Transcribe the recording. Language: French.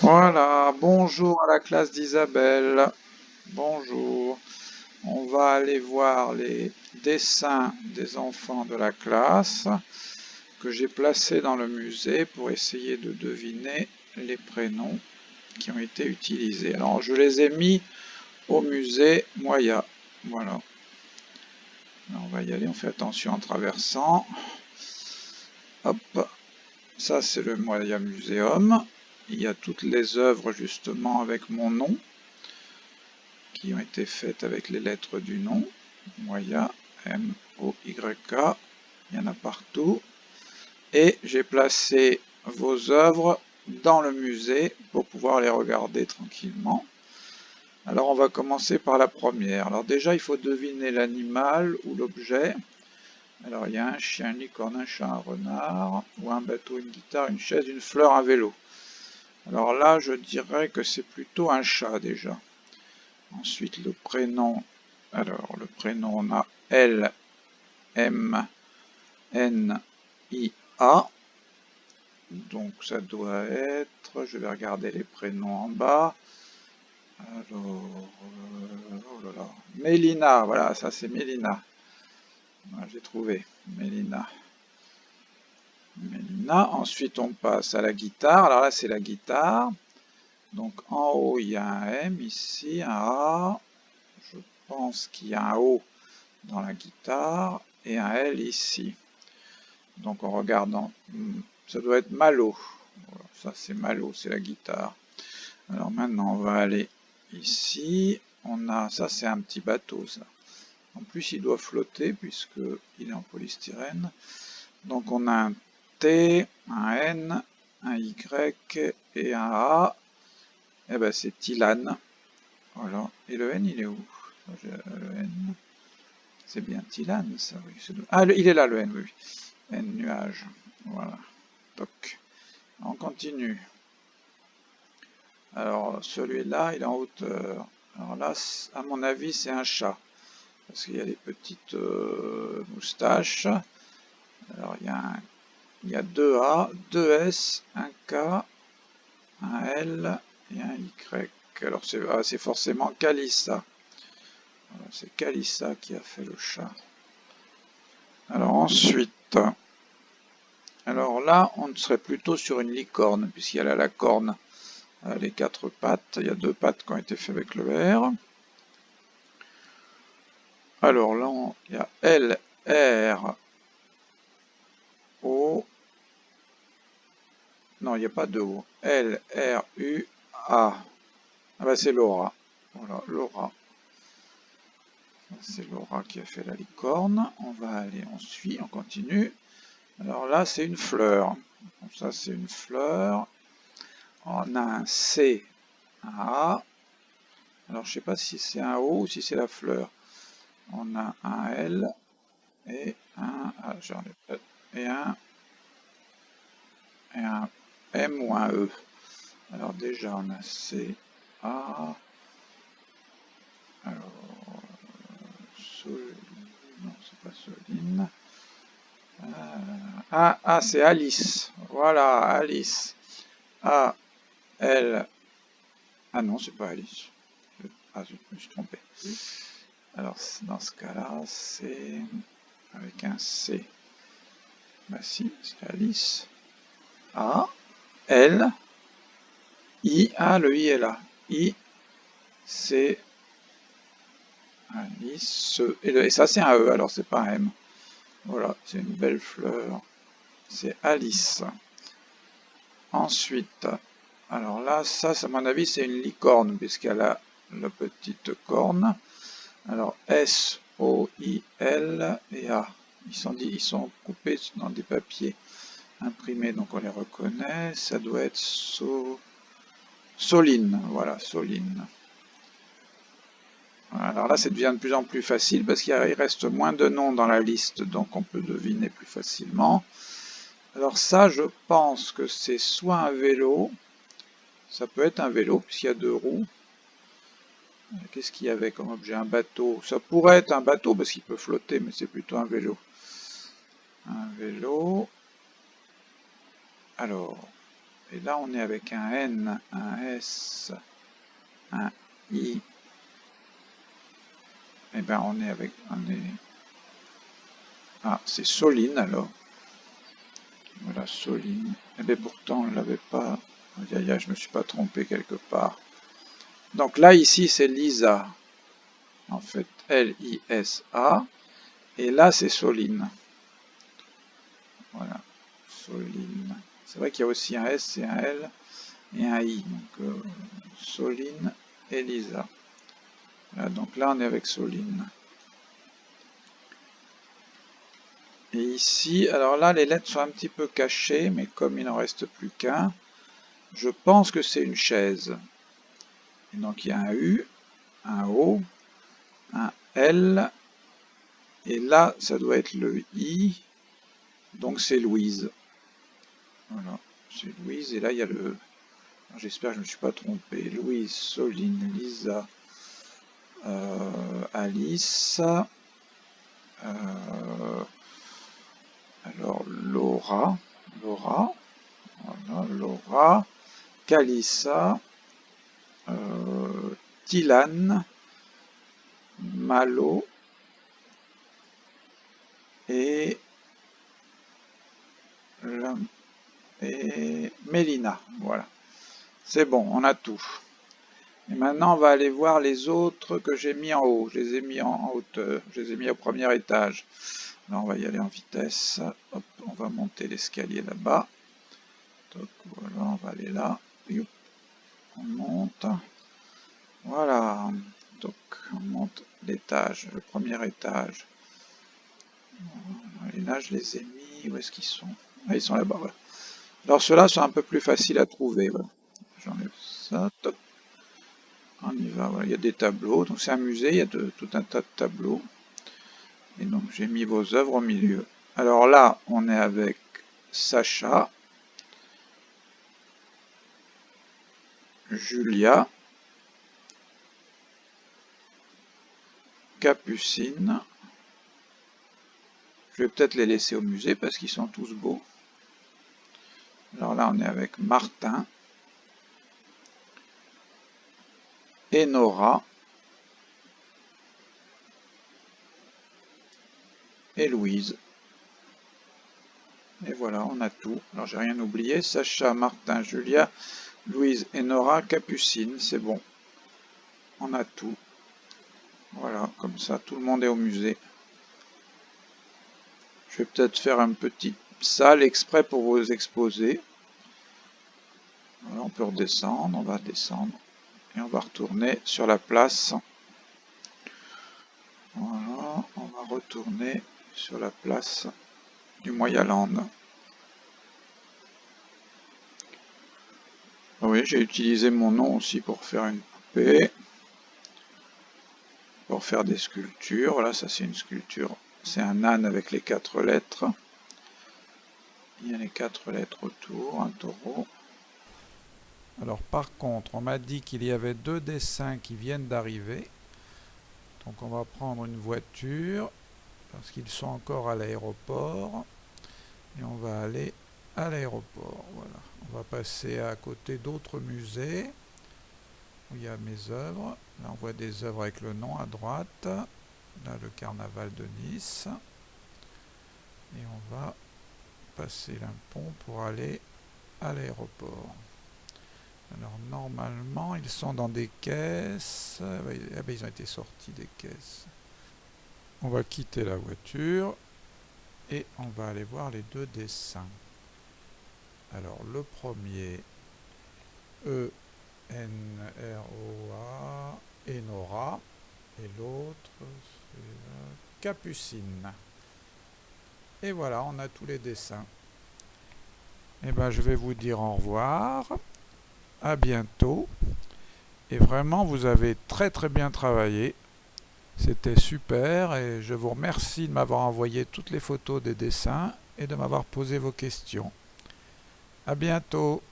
Voilà, bonjour à la classe d'Isabelle. Bonjour. On va aller voir les dessins des enfants de la classe que j'ai placés dans le musée pour essayer de deviner les prénoms qui ont été utilisés. Alors, je les ai mis au musée Moya. Voilà. on va y aller, on fait attention en traversant. Hop, ça c'est le Moya Museum. Il y a toutes les œuvres justement avec mon nom, qui ont été faites avec les lettres du nom. Moya, M-O-Y-K, il y en a partout. Et j'ai placé vos œuvres dans le musée pour pouvoir les regarder tranquillement. Alors on va commencer par la première. Alors déjà il faut deviner l'animal ou l'objet. Alors il y a un chien, une licorne, un chat, un renard, ou un bateau, une guitare, une chaise, une fleur, un vélo. Alors là, je dirais que c'est plutôt un chat déjà. Ensuite, le prénom. Alors, le prénom, on a L, M, N, I, A. Donc, ça doit être... Je vais regarder les prénoms en bas. Alors... Euh, oh là là. Mélina, voilà, ça c'est Mélina. J'ai trouvé. Mélina. Ensuite, on passe à la guitare. Alors là, c'est la guitare. Donc en haut, il y a un M ici, un A. Je pense qu'il y a un O dans la guitare et un L ici. Donc en regardant, ça doit être Malo. ça c'est Malo, c'est la guitare. Alors maintenant, on va aller ici. On a, ça c'est un petit bateau, ça. En plus, il doit flotter puisqu'il est en polystyrène. Donc on a un T, un N, un Y et un A. Et eh ben c'est Tilane. Voilà. Et le N, il est où? Le N. C'est bien Tilane, ça, oui. Ah, il est là, le N, oui. N nuage. Voilà. Toc. On continue. Alors, celui-là, il est en hauteur. Alors là, à mon avis, c'est un chat. Parce qu'il y a des petites euh, moustaches. Alors, il y a un il y a deux A, deux S, un K, un L et un Y. Alors ah, c'est forcément Calissa. C'est Calissa qui a fait le chat. Alors ensuite, alors là, on serait plutôt sur une licorne, puisqu'il y a la corne, euh, les quatre pattes. Il y a deux pattes qui ont été faites avec le R. Alors là, il y a L, R, O. Non, il n'y a pas de O. L, R, U, A. Ah bah c'est Laura. Voilà, Laura. C'est Laura qui a fait la licorne. On va aller, on suit, on continue. Alors là, c'est une fleur. ça, c'est une fleur. On a un C, un A. Alors, je ne sais pas si c'est un O ou si c'est la fleur. On a un L et un... Ah, et un, et un M ou un E. Alors déjà on a C, A, alors, Sol, non c'est pas Soline, euh, ah, ah c'est Alice, voilà Alice, A, L, ah non c'est pas Alice, ah je me suis trompé. Alors dans ce cas-là c'est avec un C. Bah si, c'est Alice. A, L, I, A, le I est là. I, C, Alice, et, et ça c'est un E, alors c'est pas un M. Voilà, c'est une belle fleur. C'est Alice. Ensuite, alors là, ça, à mon avis, c'est une licorne, puisqu'elle a la petite corne. Alors, S, O, I, L et A. Ils sont, coupés dans des papiers imprimés, donc on les reconnaît. Ça doit être so... Soline, voilà, Soline. Alors là, ça devient de plus en plus facile parce qu'il reste moins de noms dans la liste, donc on peut deviner plus facilement. Alors ça, je pense que c'est soit un vélo, ça peut être un vélo puisqu'il y a deux roues, Qu'est-ce qu'il y avait comme objet? Un bateau. Ça pourrait être un bateau parce qu'il peut flotter, mais c'est plutôt un vélo. Vélo. Alors, Et là, on est avec un N, un S, un I. Et eh bien, on est avec... On est... Ah, c'est Soline alors. Voilà, Soline. Et eh bien pourtant, on l'avait pas... Aïe, je me suis pas trompé quelque part. Donc là, ici, c'est Lisa. En fait, L-I-S-A. Et là, c'est Soline. Voilà, Soline. C'est vrai qu'il y a aussi un S et un L et un I. Donc, euh, Soline et Lisa. donc là, on est avec Soline. Et ici, alors là, les lettres sont un petit peu cachées, mais comme il n'en reste plus qu'un, je pense que c'est une chaise. donc il y a un U, un O, un L, et là, ça doit être le I, donc c'est Louise. Voilà, c'est Louise. Et là, il y a le... J'espère que je ne me suis pas trompé. Louise, Soline, Lisa, euh, Alice. Euh, alors, Laura. Laura. Voilà, Laura. Calissa. Euh, Tilane. Malo. Et et Mélina. Voilà. C'est bon, on a tout. Et maintenant, on va aller voir les autres que j'ai mis en haut. Je les ai mis en hauteur. Je les ai mis au premier étage. Là, on va y aller en vitesse. Hop, on va monter l'escalier là-bas. Donc, voilà, on va aller là. On monte. Voilà. Donc, on monte l'étage, le premier étage. Et là, je les ai mis. Où est-ce qu'ils sont? Ah, Ils sont là-bas, alors ceux-là sont un peu plus faciles à trouver. J'enlève ça, On y va, il y a des tableaux. Donc c'est un musée, il y a tout un tas de tableaux. Et donc j'ai mis vos œuvres au milieu. Alors là, on est avec Sacha, Julia, Capucine. Je vais peut-être les laisser au musée parce qu'ils sont tous beaux. Alors là, on est avec Martin et Nora et Louise. Et voilà, on a tout. Alors, j'ai rien oublié. Sacha, Martin, Julia, Louise et Nora, Capucine, c'est bon. On a tout. Voilà, comme ça, tout le monde est au musée. Je vais peut-être faire un petit salle exprès pour vous exposer. on peut redescendre, on va descendre et on va retourner sur la place. Voilà, on va retourner sur la place du Moyaland. Ah oui, j'ai utilisé mon nom aussi pour faire une poupée, pour faire des sculptures. Voilà, ça c'est une sculpture, c'est un âne avec les quatre lettres. Il y a les quatre lettres autour, un taureau. Alors par contre, on m'a dit qu'il y avait deux dessins qui viennent d'arriver. Donc on va prendre une voiture, parce qu'ils sont encore à l'aéroport. Et on va aller à l'aéroport. Voilà. On va passer à côté d'autres musées, où il y a mes œuvres. Là on voit des œuvres avec le nom à droite. Là le carnaval de Nice. Et on va passer un pont pour aller à l'aéroport. Alors normalement ils sont dans des caisses. Ah ben, ah ben, ils ont été sortis des caisses. On va quitter la voiture et on va aller voir les deux dessins. Alors le premier E N R O A Enora et l'autre c'est Capucine. Et voilà, on a tous les dessins. Et eh ben, je vais vous dire au revoir. À bientôt. Et vraiment, vous avez très très bien travaillé. C'était super et je vous remercie de m'avoir envoyé toutes les photos des dessins et de m'avoir posé vos questions. À bientôt.